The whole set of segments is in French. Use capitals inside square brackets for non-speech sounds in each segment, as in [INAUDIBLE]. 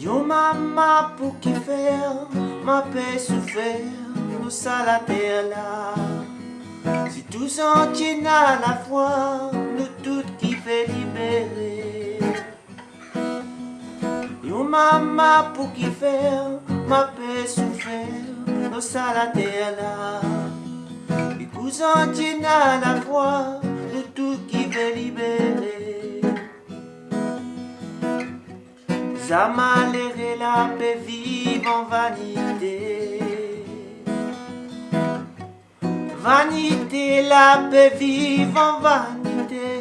Yo maman pour qui faire? Ma paix souffert nous ça la là. Si tous en tiennent à la fois nous toutes qui fait libérer. Yo maman pour qui faire? Ma paix souffert nous ça la terre là. Et tous en tiennent à la fois nous toutes qui fait libérer Zamalere la paix vive en vanité. Vanité, la paix vive en vanité.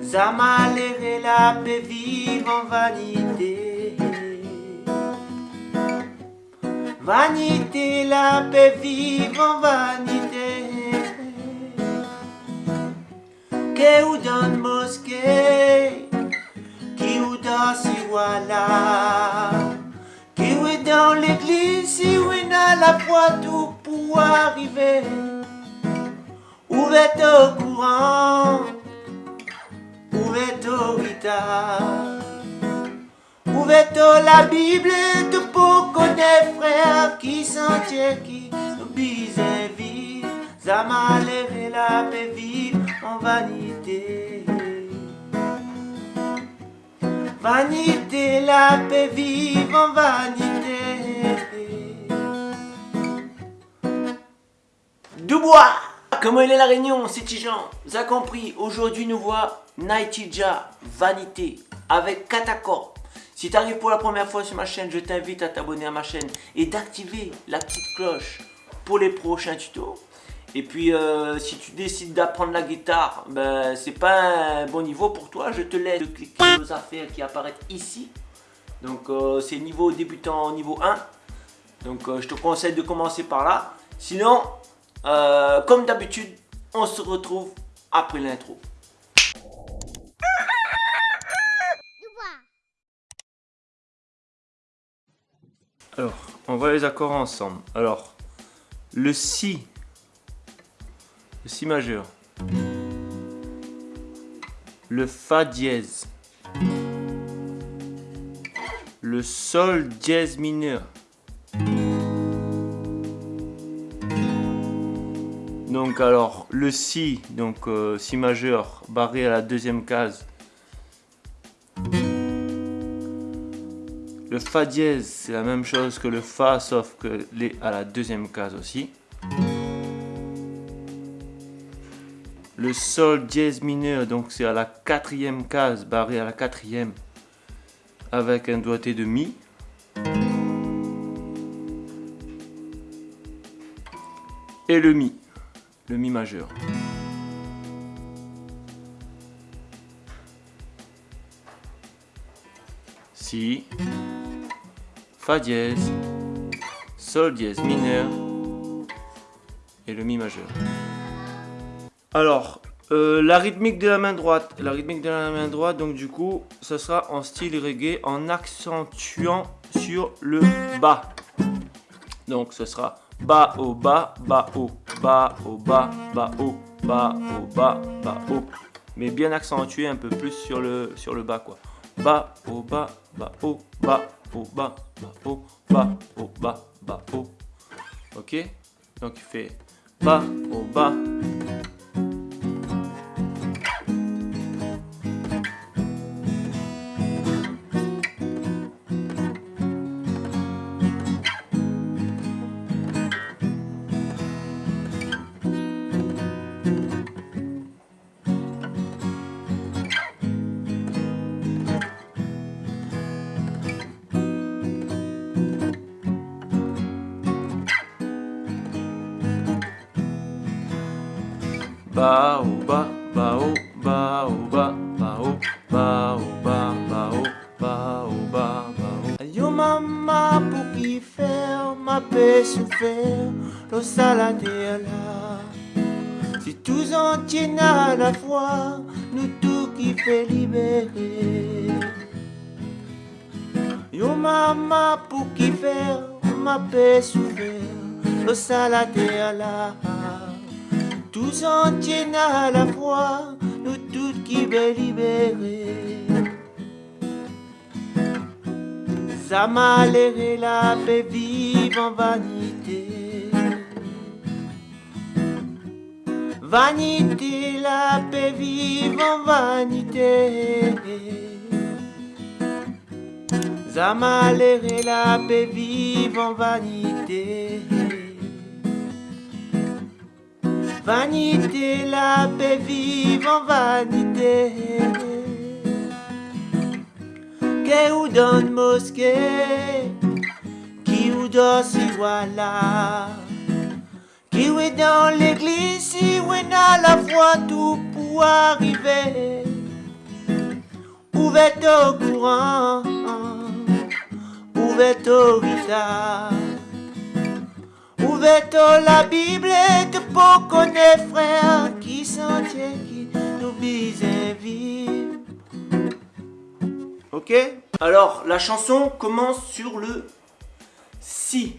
Zamalere la paix vive en vanité. Vanité, la paix vive en vanité. Que ou donne mosquée si voilà Qui est dans l'église si est à la fois tout pour arriver. Où est au courant Où est au guitare Où est la Bible tout pour connaître frères qui sentier qui bise vie Zamalere la paix vive en vanité Vanité, la paix vive en vanité. Dubois Comment il est la réunion, c'est Tijan Vous avez compris, aujourd'hui nous voit Nightija Vanité avec Katakor. Si tu arrives pour la première fois sur ma chaîne, je t'invite à t'abonner à ma chaîne et d'activer la petite cloche pour les prochains tutos. Et puis, euh, si tu décides d'apprendre la guitare, ben, c'est pas un bon niveau pour toi. Je te laisse cliquer aux affaires qui apparaissent ici. Donc, euh, c'est niveau débutant niveau 1. Donc, euh, je te conseille de commencer par là. Sinon, comme d'habitude, on se retrouve après l'intro. Alors, on voit les accords ensemble. Alors, le Si le Si majeur, le Fa dièse, le Sol dièse mineur. Donc alors le Si, donc euh, Si majeur, barré à la deuxième case. Le Fa dièse, c'est la même chose que le Fa, sauf que les à la deuxième case aussi. Le sol dièse mineur, donc c'est à la quatrième case, barré à la quatrième, avec un doigté de mi. Et le mi, le mi majeur. Si, Fa dièse, Sol dièse mineur et le Mi majeur. Alors, euh, la rythmique de la main droite. La rythmique de la main droite, donc du coup, ce sera en style reggae en accentuant sur le bas. Donc ce sera bas au bas, bas au bas au bas, bas au bas au bas, bas au. Mais bien accentué un peu plus sur le, sur le bas quoi. Bas au bas, bas au bas au bas, bas au bas au bas, bas au. Ok Donc il fait bas au bas, ba o ba ba o ba o ba ba o ba o ba ba o ba o ba ba o Yo mama pour qui faire ma paix souffert le salade là Si tous en tiennent à la fois nous tout qui fait libérer Yo mama pour qui faire ma paix souffert le salade là tous entiers à la fois, nous toutes qui veulent libérer. Ça m'a la paix vive en vanité. Vanité, la paix vive en vanité. Ça m'a la paix vive en vanité. Vanité, la paix vive en vanité. Que ou donne mosquée, qui ou dans si voilà. Qui est dans l'église, si ou est à la fois tout pour arriver. Où est au courant, où est au visage. Ouverto la Bible de pour connaître frère qui sentier qui nous bise vivre. Ok? Alors la chanson commence sur le Si.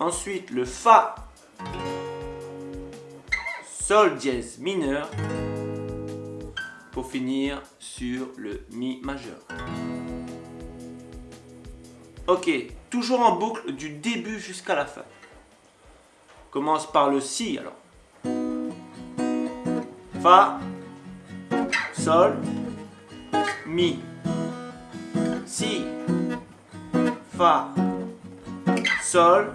Ensuite le Fa. Sol dièse mineur. Pour finir sur le Mi majeur. Ok, toujours en boucle du début jusqu'à la fin. Commence par le Si alors. Fa, Sol, Mi. Si, Fa, Sol,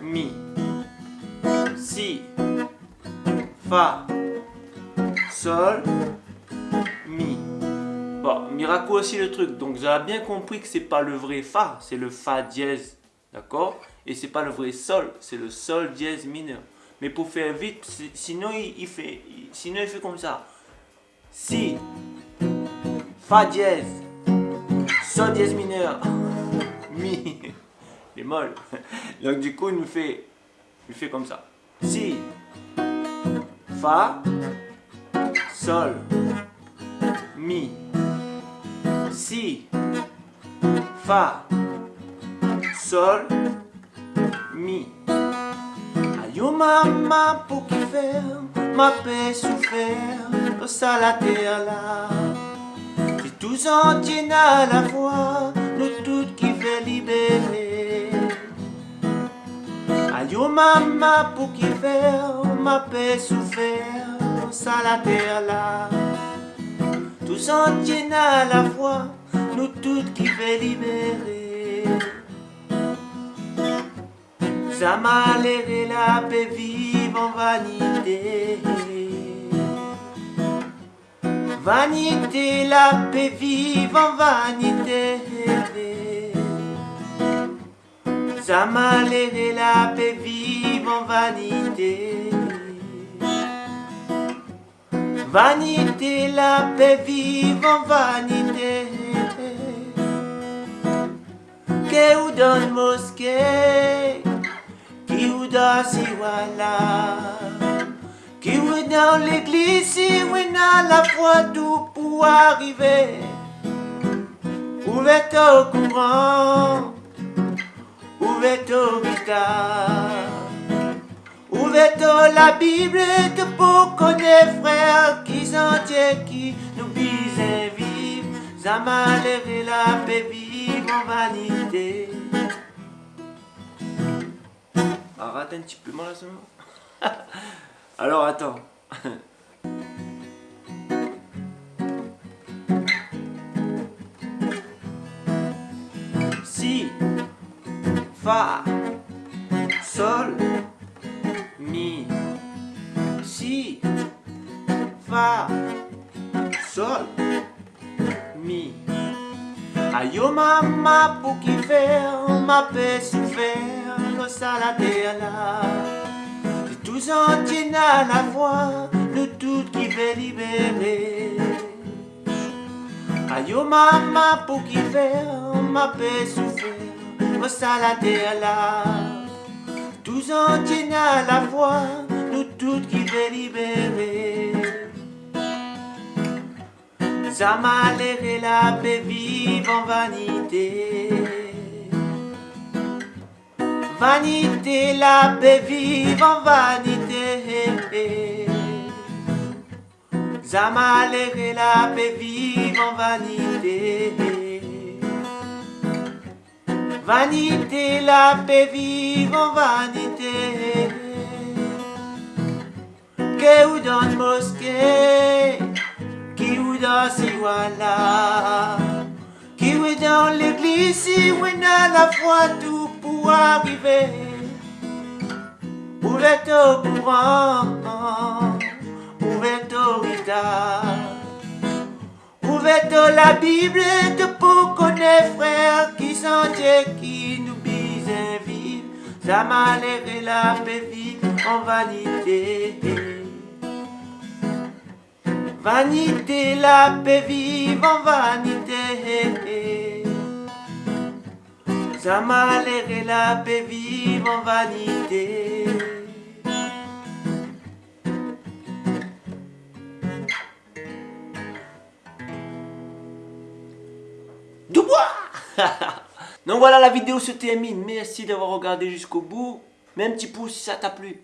Mi. Si, Fa, Sol. Bon, Miracle aussi le truc. Donc vous bien compris que c'est pas le vrai Fa, c'est le Fa dièse. D'accord? Et c'est pas le vrai Sol, c'est le Sol dièse mineur. Mais pour faire vite, sinon il, fait, sinon il fait comme ça. Si, Fa dièse, Sol dièse mineur, [LAUGHS] Mi, molle. [LAUGHS] Donc du coup il nous fait, il fait comme ça. Si, Fa, Sol, Mi si, fa, sol, mi. Aïe maman pour qui faire, ma paix souffert, ça la terre là. Si tous entiers à la fois, nous toutes qui fait libérer. Aïe maman pour qui faire, ma paix souffert, ça la terre là. Tous entiers à la fois, nous toutes qui fait libérer. Ça m'a l'air la paix vive en vanité. Vanité, la paix vive en vanité. Ça m'a l'air la paix vive en vanité. Vanité, la paix vive en vanité. Que ou dans mosquée, qui ou dans si voilà. Qui ou dans l'église, si ou dans la foi tout pour arriver. Où est au courant, où est au guitare. Ouvrez la Bible de pour connaître frère qui s'entier qui nous bise vivre. Ça levé la paix vive en vanité. Arrête un petit peu moi là [LAUGHS] Alors attends. [LAUGHS] si, fa, sol, mi, si, fa, sol, mi. Aïe maman pour qui faire ma paix souffert, le salade là. C'est tous à la fois, le tout qui veut libérer. Aïe maman pour qui faire ma paix souffert, le salade tous entiers à la fois, nous toutes qui veut libérer. Ça m'a l'air la paix vive en vanité. Vanité, la paix vive en vanité. Ça malheur et la paix vivent en vanité. Vanité, la paix vive en vanité. Que ou dans mosquée, qui ou dans si voilà. Qui ou dans l'église, si ou dans la foi, tout pour arriver. Ouvert au courant, ouvert au retard. Ouvert la Bible de pour connaître qui nous bise vivre. Ça malheur et la paix vive en vanité. Vanité, la paix vive en vanité. Ça malheur et la paix vive en vanité. Dubois [LAUGHS] Donc voilà, la vidéo se termine. Merci d'avoir regardé jusqu'au bout. Mets un petit pouce si ça t'a plu.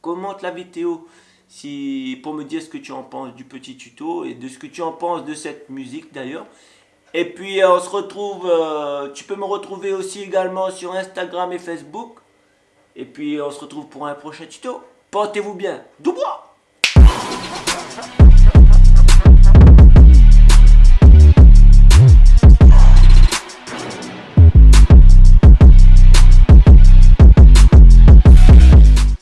Commente la vidéo si, pour me dire ce que tu en penses du petit tuto et de ce que tu en penses de cette musique d'ailleurs. Et puis euh, on se retrouve, euh, tu peux me retrouver aussi également sur Instagram et Facebook. Et puis on se retrouve pour un prochain tuto. Portez-vous bien. Dubois